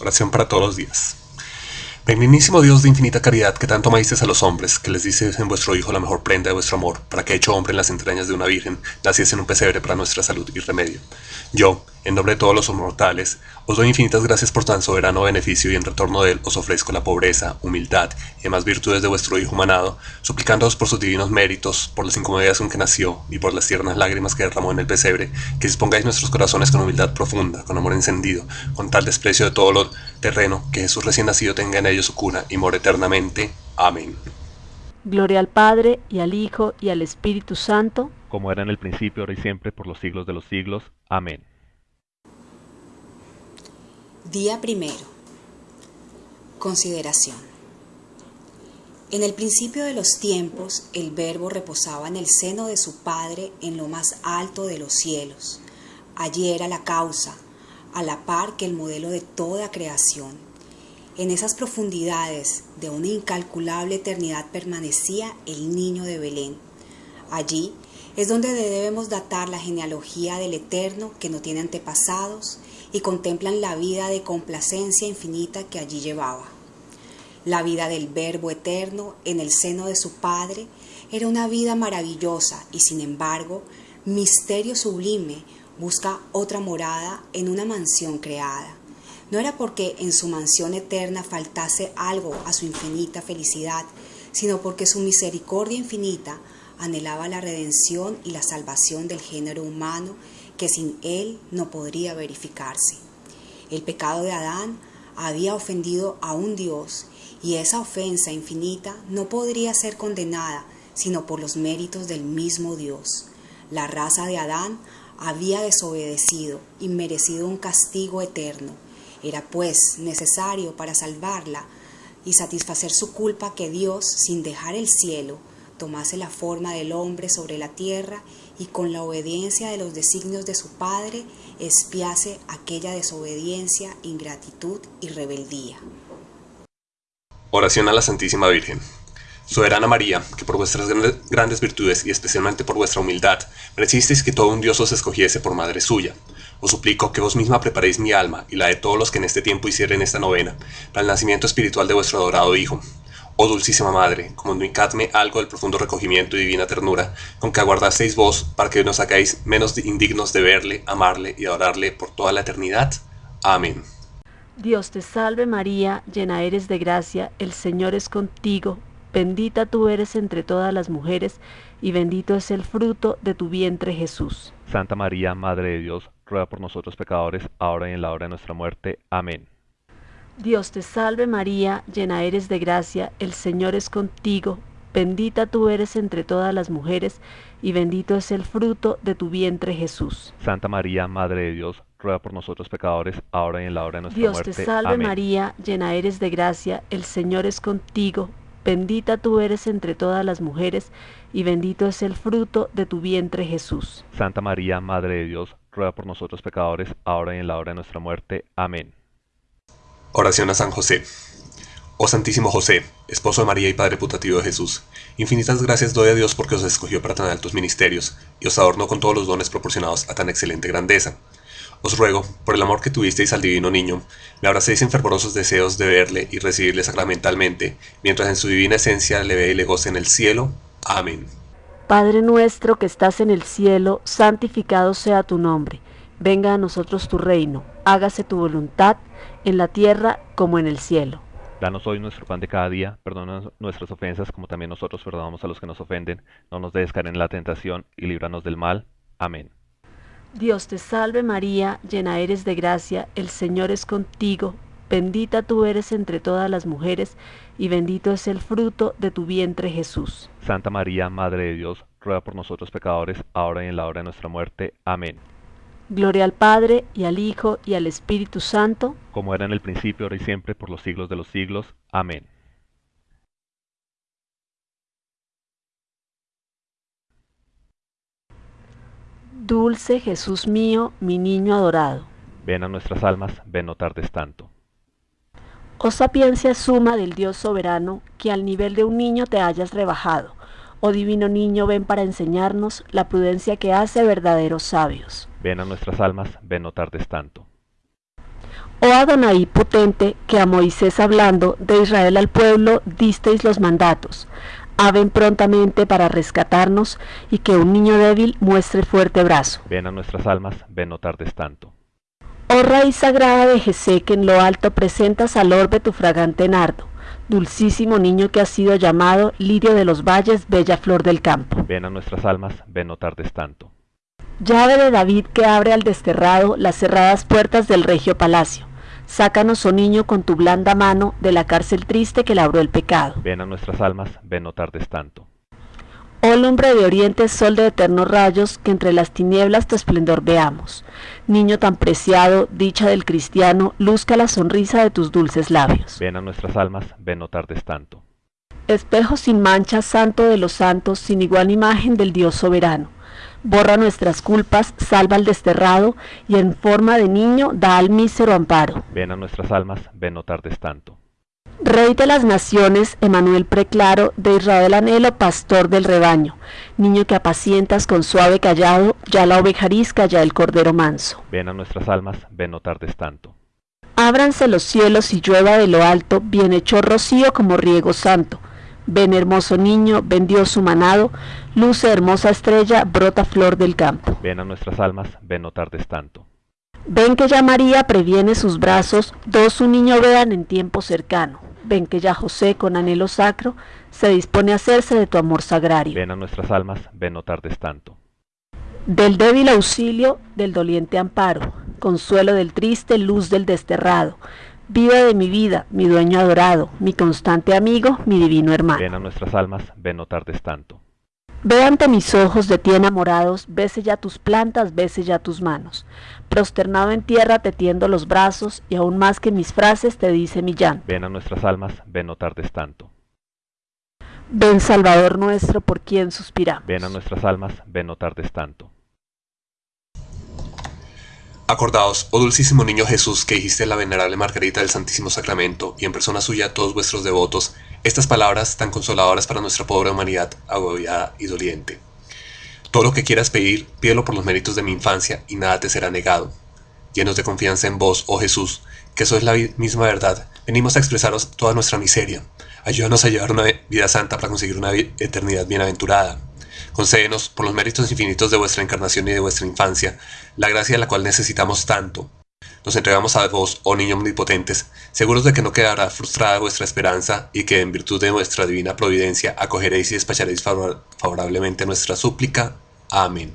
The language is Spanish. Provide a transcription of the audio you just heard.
Oración para todos los días. Benignísimo Dios de infinita caridad, que tanto amasteis a los hombres, que les dices en vuestro Hijo la mejor prenda de vuestro amor, para que hecho hombre en las entrañas de una virgen, naciese en un pesebre para nuestra salud y remedio. Yo, en nombre de todos los mortales, os doy infinitas gracias por tan soberano beneficio y en retorno de él os ofrezco la pobreza, humildad y demás virtudes de vuestro Hijo humanado, suplicándoos por sus divinos méritos, por las incomodidades con que nació y por las tiernas lágrimas que derramó en el pesebre, que dispongáis nuestros corazones con humildad profunda, con amor encendido, con tal desprecio de todo lo terreno, que Jesús recién nacido tenga en ellos su cuna y more eternamente. Amén. Gloria al Padre, y al Hijo, y al Espíritu Santo, como era en el principio, ahora y siempre, por los siglos de los siglos. Amén. Día primero. Consideración. En el principio de los tiempos, el Verbo reposaba en el seno de su Padre en lo más alto de los cielos. Allí era la causa, a la par que el modelo de toda creación. En esas profundidades de una incalculable eternidad permanecía el niño de Belén. Allí es donde debemos datar la genealogía del Eterno que no tiene antepasados y contemplan la vida de complacencia infinita que allí llevaba. La vida del Verbo eterno en el seno de su Padre era una vida maravillosa y sin embargo, misterio sublime busca otra morada en una mansión creada. No era porque en su mansión eterna faltase algo a su infinita felicidad, sino porque su misericordia infinita anhelaba la redención y la salvación del género humano que sin él no podría verificarse. El pecado de Adán había ofendido a un Dios y esa ofensa infinita no podría ser condenada sino por los méritos del mismo Dios. La raza de Adán había desobedecido y merecido un castigo eterno. Era pues necesario para salvarla y satisfacer su culpa que Dios, sin dejar el cielo, tomase la forma del hombre sobre la tierra y con la obediencia de los designios de su Padre espiase aquella desobediencia, ingratitud y rebeldía. Oración a la Santísima Virgen. Soberana María, que por vuestras grandes virtudes y especialmente por vuestra humildad, merecisteis que todo un Dios os escogiese por madre suya. Os suplico que vos misma preparéis mi alma y la de todos los que en este tiempo hicieren esta novena, para el nacimiento espiritual de vuestro adorado Hijo, Oh dulcísima Madre, comunicadme algo del profundo recogimiento y divina ternura con que aguardasteis vos para que nos hagáis menos indignos de verle, amarle y adorarle por toda la eternidad. Amén. Dios te salve María, llena eres de gracia, el Señor es contigo, bendita tú eres entre todas las mujeres, y bendito es el fruto de tu vientre Jesús. Santa María, Madre de Dios, ruega por nosotros pecadores, ahora y en la hora de nuestra muerte. Amén. Dios te salve María, llena eres de gracia, el Señor es contigo, bendita tú eres entre todas las mujeres, y bendito es el fruto de tu vientre Jesús. Santa María, Madre de Dios, ruega por nosotros pecadores, ahora y en la hora de nuestra Dios muerte. te salve María, llena eres de gracia, el Señor es contigo, bendita tú eres entre todas las mujeres, y bendito es el fruto de tu vientre Jesús. Santa María, Madre de Dios, ruega por nosotros pecadores, ahora y en la hora de nuestra muerte. Amén. Oración a San José. Oh Santísimo José, esposo de María y Padre putativo de Jesús, infinitas gracias doy a Dios porque os escogió para tan altos ministerios y os adornó con todos los dones proporcionados a tan excelente grandeza. Os ruego, por el amor que tuvisteis al divino niño, me abracéis en fervorosos deseos de verle y recibirle sacramentalmente, mientras en su divina esencia le ve y le goce en el cielo. Amén. Padre nuestro que estás en el cielo, santificado sea tu nombre. Venga a nosotros tu reino, hágase tu voluntad en la tierra como en el cielo. Danos hoy nuestro pan de cada día, perdona nuestras ofensas como también nosotros perdonamos a los que nos ofenden, no nos dejes caer en la tentación y líbranos del mal. Amén. Dios te salve María, llena eres de gracia, el Señor es contigo, bendita tú eres entre todas las mujeres, y bendito es el fruto de tu vientre Jesús. Santa María, Madre de Dios, ruega por nosotros pecadores, ahora y en la hora de nuestra muerte. Amén. Gloria al Padre, y al Hijo, y al Espíritu Santo, como era en el principio, ahora y siempre, por los siglos de los siglos. Amén. Dulce Jesús mío, mi niño adorado. Ven a nuestras almas, ven no tardes tanto. Oh sapiencia suma del Dios soberano, que al nivel de un niño te hayas rebajado. Oh divino niño, ven para enseñarnos la prudencia que hace verdaderos sabios. Ven a nuestras almas, ven no tardes tanto. Oh Adonai potente, que a Moisés hablando de Israel al pueblo disteis los mandatos, Aven prontamente para rescatarnos y que un niño débil muestre fuerte brazo. Ven a nuestras almas, ven no tardes tanto. Oh raíz sagrada de Jesé, que en lo alto presentas al orbe tu fragante nardo, dulcísimo niño que ha sido llamado lirio de los valles, bella flor del campo. Ven a nuestras almas, ven no tardes tanto. Llave de David que abre al desterrado las cerradas puertas del regio palacio Sácanos, oh niño, con tu blanda mano de la cárcel triste que labró el pecado. Ven a nuestras almas, ven no tardes tanto. Oh lumbre de oriente, sol de eternos rayos, que entre las tinieblas tu esplendor veamos. Niño tan preciado, dicha del cristiano, luzca la sonrisa de tus dulces labios. Ven a nuestras almas, ven no tardes tanto. Espejo sin mancha, santo de los santos, sin igual imagen del Dios soberano borra nuestras culpas, salva al desterrado y en forma de niño da al mísero amparo. Ven a nuestras almas, ven no tardes tanto. Rey de las naciones, Emanuel preclaro, de Israel anhelo, pastor del rebaño, niño que apacientas con suave callado, ya la oveja ya el cordero manso. Ven a nuestras almas, ven no tardes tanto. Ábranse los cielos y llueva de lo alto, bien hecho rocío como riego santo, Ven hermoso niño, ven Dios su manado, luce hermosa estrella, brota flor del campo. Ven a nuestras almas, ven no tardes tanto. Ven que ya María previene sus brazos, dos su niño vean en tiempo cercano. Ven que ya José con anhelo sacro se dispone a hacerse de tu amor sagrario. Ven a nuestras almas, ven no tardes tanto. Del débil auxilio, del doliente amparo, consuelo del triste, luz del desterrado, Vida de mi vida, mi dueño adorado, mi constante amigo, mi divino hermano. Ven a nuestras almas, ven no tardes tanto. Ve ante mis ojos de ti enamorados, bese ya tus plantas, bese ya tus manos. Prosternado en tierra te tiendo los brazos, y aún más que mis frases te dice mi llanto. Ven a nuestras almas, ven no tardes tanto. Ven Salvador nuestro, por quien suspiramos. Ven a nuestras almas, ven no tardes tanto. Acordaos, oh dulcísimo niño Jesús, que dijiste la venerable Margarita del Santísimo Sacramento, y en persona suya todos vuestros devotos, estas palabras tan consoladoras para nuestra pobre humanidad agobiada y doliente. Todo lo que quieras pedir, pídelo por los méritos de mi infancia, y nada te será negado. Llenos de confianza en vos, oh Jesús, que sois la misma verdad, venimos a expresaros toda nuestra miseria. Ayúdanos a llevar una vida santa para conseguir una eternidad bienaventurada. Concédenos, por los méritos infinitos de vuestra encarnación y de vuestra infancia, la gracia de la cual necesitamos tanto. Nos entregamos a vos, oh niños omnipotentes, seguros de que no quedará frustrada vuestra esperanza y que en virtud de vuestra divina providencia acogeréis y despacharéis favorablemente nuestra súplica. Amén.